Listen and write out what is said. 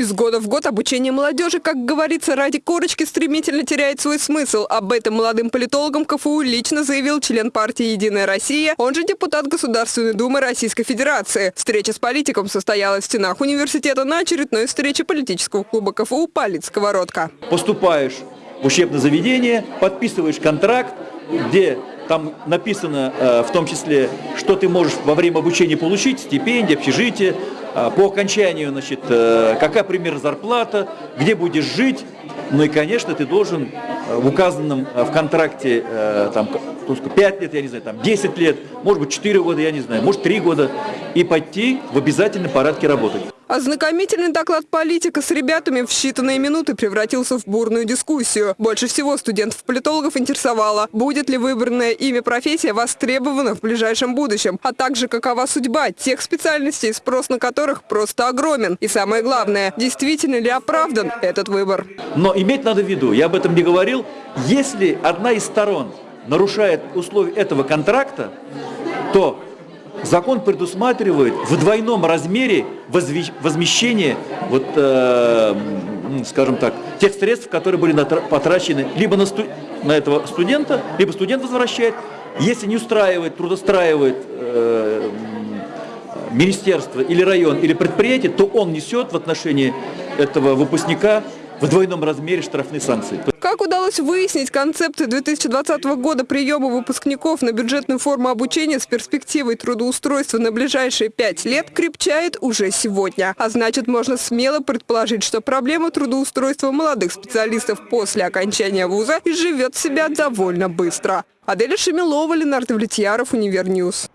Из года в год обучение молодежи, как говорится, ради корочки стремительно теряет свой смысл. Об этом молодым политологам КФУ лично заявил член партии «Единая Россия», он же депутат Государственной Думы Российской Федерации. Встреча с политиком состоялась в стенах университета на очередной встрече политического клуба КФУ «Полит Сковородка». Поступаешь в учебное заведение, подписываешь контракт, где там написано э, в том числе, что ты можешь во время обучения получить, стипендия, общежитие, э, по окончанию, значит, э, какая примерно зарплата, где будешь жить. Ну и, конечно, ты должен в указанном в контракте там, 5 лет, я не знаю, там 10 лет, может быть 4 года, я не знаю, может 3 года, и пойти в обязательном порядке работать. Ознакомительный доклад политика с ребятами в считанные минуты превратился в бурную дискуссию. Больше всего студентов-политологов интересовало, будет ли выбранное ими профессия востребована в ближайшем будущем, а также какова судьба тех специальностей, спрос на которых просто огромен. И самое главное, действительно ли оправдан этот выбор. Но иметь надо в виду, я об этом не говорил, если одна из сторон нарушает условия этого контракта, то закон предусматривает в двойном размере возмещение, вот, э, скажем так, тех средств, которые были потрачены либо на, сту на этого студента, либо студент возвращает. Если не устраивает, трудостраивает э, министерство или район или предприятие, то он несет в отношении этого выпускника в двойном размере штрафные санкции. Как удалось выяснить, концепты 2020 года приема выпускников на бюджетную форму обучения с перспективой трудоустройства на ближайшие пять лет крепчает уже сегодня. А значит, можно смело предположить, что проблема трудоустройства молодых специалистов после окончания вуза изживет себя довольно быстро. Аделя Шемилова, Ленар Давлетьяров, Univer News.